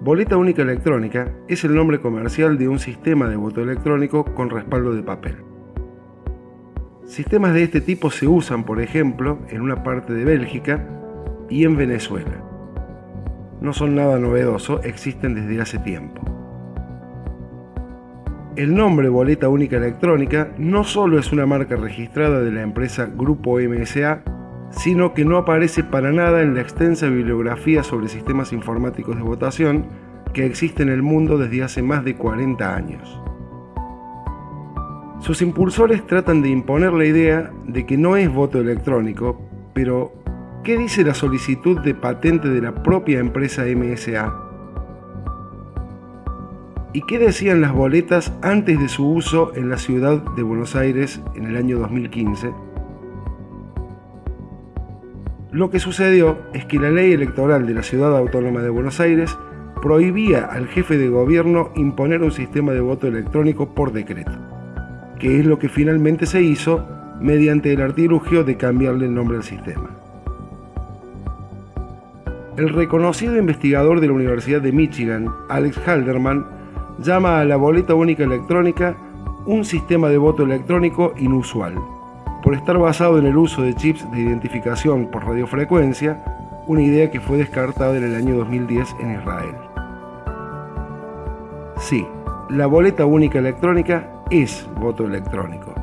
Boleta única electrónica es el nombre comercial de un sistema de voto electrónico con respaldo de papel. Sistemas de este tipo se usan, por ejemplo, en una parte de Bélgica y en Venezuela. No son nada novedoso, existen desde hace tiempo. El nombre Boleta Única Electrónica no solo es una marca registrada de la empresa Grupo MSA, sino que no aparece para nada en la extensa bibliografía sobre sistemas informáticos de votación que existe en el mundo desde hace más de 40 años. Sus impulsores tratan de imponer la idea de que no es voto electrónico, pero ¿qué dice la solicitud de patente de la propia empresa MSA? ¿Y qué decían las boletas antes de su uso en la ciudad de Buenos Aires en el año 2015? Lo que sucedió es que la ley electoral de la Ciudad Autónoma de Buenos Aires prohibía al jefe de gobierno imponer un sistema de voto electrónico por decreto, que es lo que finalmente se hizo mediante el artilugio de cambiarle el nombre al sistema. El reconocido investigador de la Universidad de Michigan, Alex Halderman, llama a la boleta única electrónica un sistema de voto electrónico inusual por estar basado en el uso de chips de identificación por radiofrecuencia, una idea que fue descartada en el año 2010 en Israel. Sí, la boleta única electrónica es voto electrónico,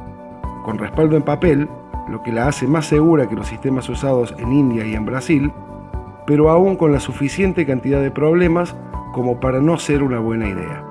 con respaldo en papel, lo que la hace más segura que los sistemas usados en India y en Brasil, pero aún con la suficiente cantidad de problemas como para no ser una buena idea.